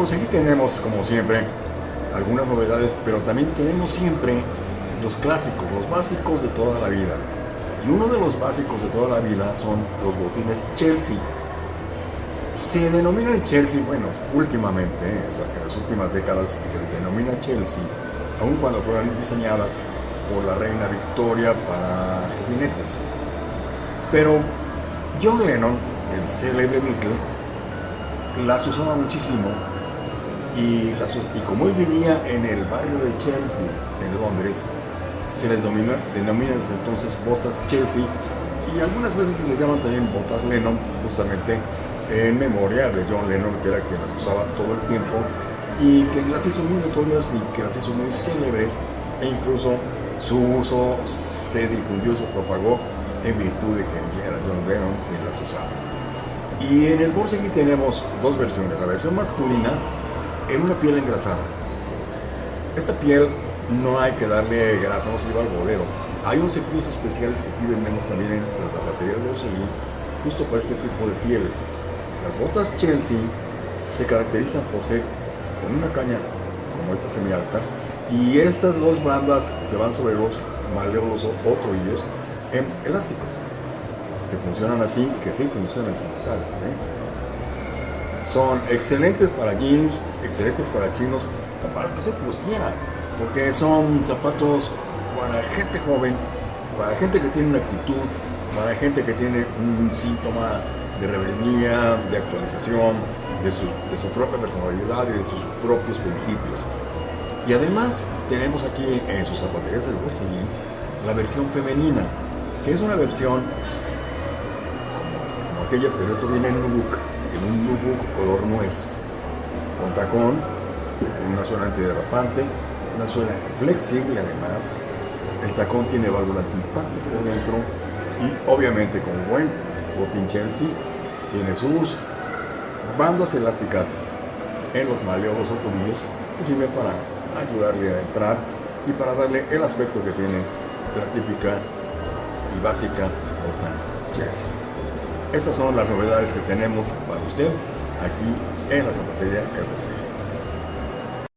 pues aquí tenemos, como siempre, algunas novedades, pero también tenemos siempre los clásicos, los básicos de toda la vida. Y uno de los básicos de toda la vida son los botines Chelsea. Se denominan Chelsea, bueno, últimamente, en las últimas décadas se les denomina Chelsea, aun cuando fueron diseñadas por la reina Victoria para jinetes. Pero John Lennon, el célebre Beatle, las usaba muchísimo y, y como él vivía en el barrio de Chelsea, en Londres, se les denomina, denomina desde entonces botas Chelsea y algunas veces se les llaman también botas Lennon, justamente en memoria de John Lennon, que era quien las usaba todo el tiempo y que las hizo muy notorias y que las hizo muy célebres e incluso su uso se difundió, se propagó en virtud de que era John Lennon quien las usaba. Y en el aquí tenemos dos versiones, la versión masculina en una piel engrasada. Esta piel no hay que darle grasa, no se lleva al bolero. Hay unos cepillos especiales que aquí vendemos también en la zapatería de Borsellín, justo para este tipo de pieles. Las botas Chelsea se caracterizan por ser con una caña como esta semi-alta y estas dos bandas que van sobre los maleolos o tobillos en elásticos que funcionan así, que sí funcionan como tales. ¿eh? Son excelentes para jeans, excelentes para chinos, o para que se los porque son zapatos para gente joven, para gente que tiene una actitud, para gente que tiene un síntoma de rebeldía, de actualización, de su, de su propia personalidad y de sus propios principios. Y además tenemos aquí en sus zapaterías del Wesleyan la versión femenina, que es una versión como, aquella, pero esto viene en un look, en un look color nuez, con tacón, con una suela antiderrapante, una suela flexible además, el tacón tiene válvula antipático por dentro y obviamente con buen botín Chelsea tiene sus bandas elásticas en los maleolos o tobillos que sirven para ayudarle a entrar y para darle el aspecto que tiene la típica y básica bota Chelsea. Estas son las novedades que tenemos para usted aquí en la zapatería El